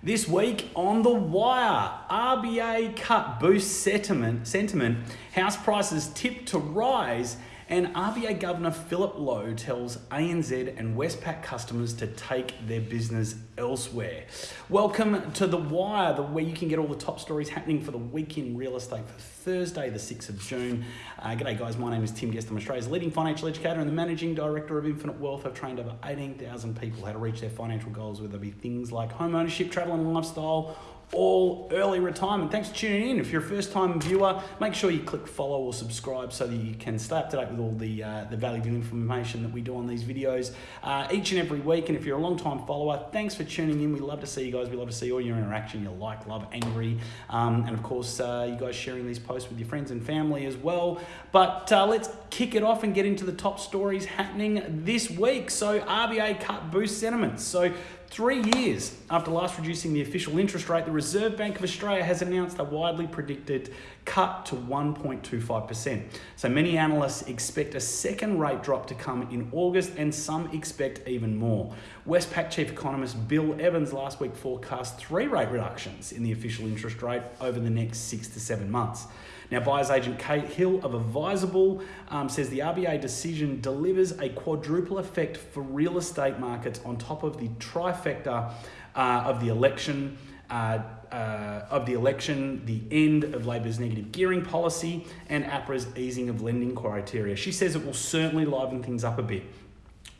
This week on The Wire, RBA cut boost sentiment, sentiment, house prices tip to rise, and RBA Governor Philip Lowe tells ANZ and Westpac customers to take their business elsewhere. Welcome to The Wire, the, where you can get all the top stories happening for the week in real estate for Thursday, the 6th of June. Uh, g'day, guys. My name is Tim Guest. I'm Australia's leading financial educator and the managing director of Infinite Wealth. I've trained over 18,000 people how to reach their financial goals, whether it be things like home ownership, travel and lifestyle, all early retirement. Thanks for tuning in. If you're a first time viewer, make sure you click follow or subscribe so that you can stay up to date with all the, uh, the valuable information that we do on these videos uh, each and every week. And if you're a long time follower, thanks for tuning in. We love to see you guys. We love to see all your interaction, your like, love, angry, um, and of course, uh, you guys sharing these posts with your friends and family as well. But uh, let's kick it off and get into the top stories happening this week. So, RBA cut boost sentiments. So, Three years after last reducing the official interest rate, the Reserve Bank of Australia has announced a widely predicted cut to 1.25%. So many analysts expect a second rate drop to come in August, and some expect even more. Westpac chief economist Bill Evans last week forecast three rate reductions in the official interest rate over the next six to seven months. Now, buyer's agent Kate Hill of Adviseable um, says the RBA decision delivers a quadruple effect for real estate markets on top of the trifecta uh, of the election. Uh, uh, of the election, the end of Labor's negative gearing policy, and APRA's easing of lending criteria. She says it will certainly liven things up a bit.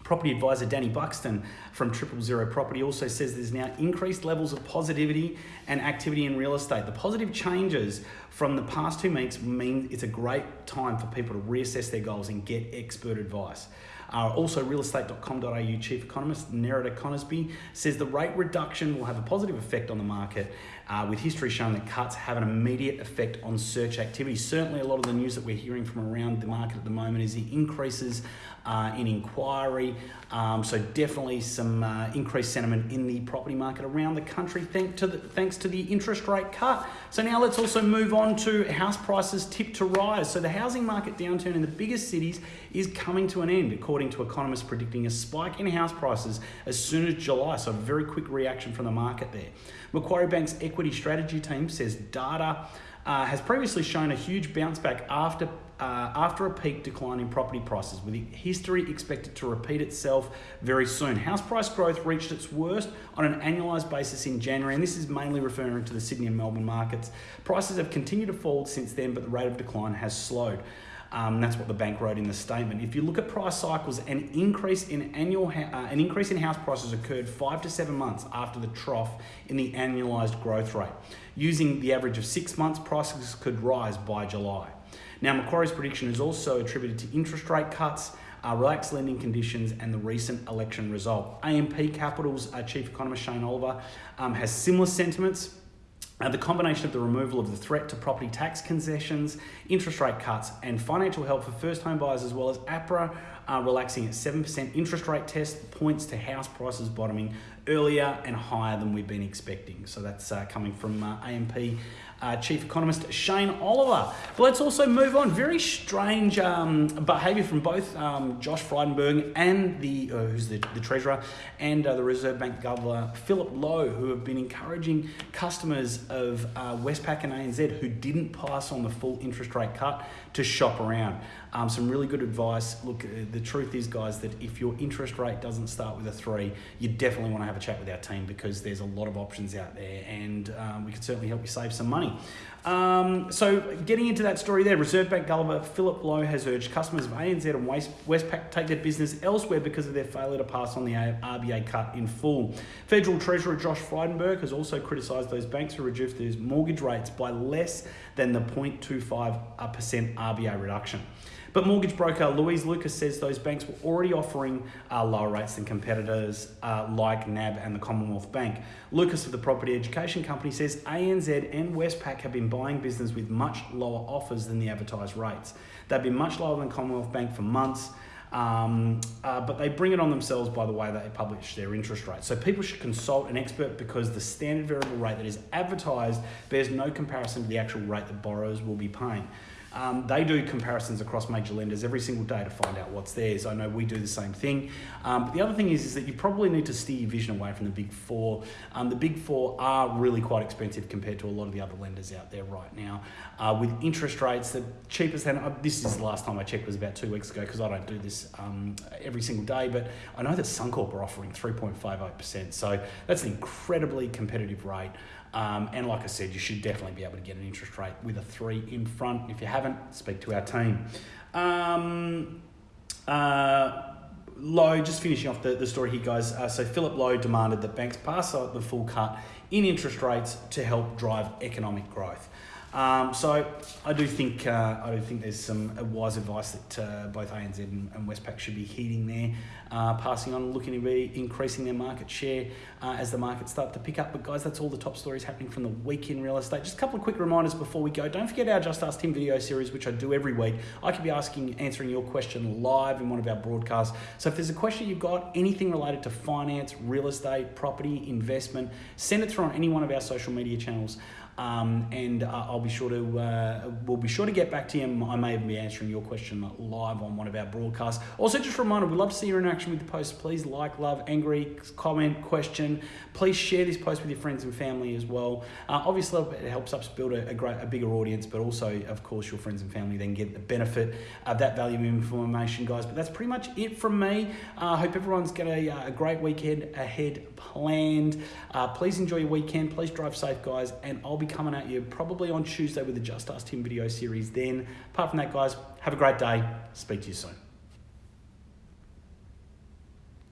Property advisor Danny Buxton from Triple Zero Property also says there's now increased levels of positivity and activity in real estate. The positive changes from the past two weeks mean it's a great time for people to reassess their goals and get expert advice. Uh, also, realestate.com.au chief economist Nerida Conisby says the rate reduction will have a positive effect on the market, uh, with history showing that cuts have an immediate effect on search activity. Certainly, a lot of the news that we're hearing from around the market at the moment is the increases uh, in inquiry. Um, so definitely some uh, increased sentiment in the property market around the country thanks to, the, thanks to the interest rate cut. So now let's also move on to house prices tip to rise. So the housing market downturn in the biggest cities is coming to an end, according to economists predicting a spike in house prices as soon as July. So a very quick reaction from the market there. Macquarie Bank's equity strategy team says data uh, has previously shown a huge bounce back after uh, after a peak decline in property prices, with history expected to repeat itself very soon. House price growth reached its worst on an annualised basis in January, and this is mainly referring to the Sydney and Melbourne markets. Prices have continued to fall since then, but the rate of decline has slowed. Um, that's what the bank wrote in the statement. If you look at price cycles, an increase in annual uh, an increase in house prices occurred five to seven months after the trough in the annualized growth rate. Using the average of six months, prices could rise by July. Now, Macquarie's prediction is also attributed to interest rate cuts, uh, relaxed lending conditions, and the recent election result. AMP Capital's uh, chief economist Shane Oliver um, has similar sentiments. Uh, the combination of the removal of the threat to property tax concessions, interest rate cuts, and financial help for first home buyers, as well as APRA uh, relaxing its 7% interest rate test, points to house prices bottoming earlier and higher than we've been expecting. So that's uh, coming from uh, AMP uh, Chief Economist Shane Oliver. But let's also move on. Very strange um, behaviour from both um, Josh Frydenberg and the uh, who's the, the Treasurer and uh, the Reserve Bank Governor Philip Lowe, who have been encouraging customers of uh, Westpac and ANZ who didn't pass on the full interest rate cut to shop around. Um, some really good advice. Look, uh, the truth is, guys, that if your interest rate doesn't start with a three, you definitely want to have a chat with our team because there's a lot of options out there and um, we can certainly help you save some money. Um, so, getting into that story there, Reserve Bank Governor Philip Lowe has urged customers of ANZ and Westpac to take their business elsewhere because of their failure to pass on the RBA cut in full. Federal Treasurer Josh Frydenberg has also criticised those banks who reduced their mortgage rates by less than the 0.25% RBA reduction. But mortgage broker Louise Lucas says those banks were already offering uh, lower rates than competitors uh, like NAB and the Commonwealth Bank. Lucas of the Property Education Company says ANZ and Westpac have been buying business with much lower offers than the advertised rates. They've been much lower than Commonwealth Bank for months. Um, uh, but they bring it on themselves by the way they publish their interest rate. So people should consult an expert because the standard variable rate that is advertised bears no comparison to the actual rate that borrowers will be paying. Um, they do comparisons across major lenders every single day to find out what's theirs. I know we do the same thing. Um, but the other thing is, is that you probably need to steer your vision away from the big four. Um, the big four are really quite expensive compared to a lot of the other lenders out there right now. Uh, with interest rates, the cheapest, and uh, this is the last time I checked was about two weeks ago because I don't do this um, every single day, but I know that Suncorp are offering 3.58%. So that's an incredibly competitive rate. Um, and like I said, you should definitely be able to get an interest rate with a three in front. If you haven't, speak to our team. Um, uh, Lowe, just finishing off the, the story here, guys. Uh, so Philip Lowe demanded that banks pass the full cut in interest rates to help drive economic growth. Um, so I do think uh, I do think there's some wise advice that uh, both ANZ and, and Westpac should be heeding there, uh, passing on, looking to be increasing their market share uh, as the markets start to pick up. But guys, that's all the top stories happening from the week in real estate. Just a couple of quick reminders before we go. Don't forget our Just Ask Tim video series, which I do every week. I could be asking, answering your question live in one of our broadcasts. So if there's a question you've got, anything related to finance, real estate, property, investment, send it through on any one of our social media channels. Um, and uh, I'll be sure to uh, we'll be sure to get back to you. I may even be answering your question live on one of our broadcasts. Also, just a reminder, we love to see your interaction with the post. Please like, love, angry, comment, question. Please share this post with your friends and family as well. Uh, obviously, it helps us build a, a, great, a bigger audience, but also, of course, your friends and family then get the benefit of that value information, guys. But that's pretty much it from me. I uh, hope everyone's got a, uh, a, great weekend ahead planned. Uh, please enjoy your weekend. Please drive safe, guys, and I'll be coming at you probably on Tuesday with the Just Ask Tim video series then. Apart from that, guys, have a great day. Speak to you soon.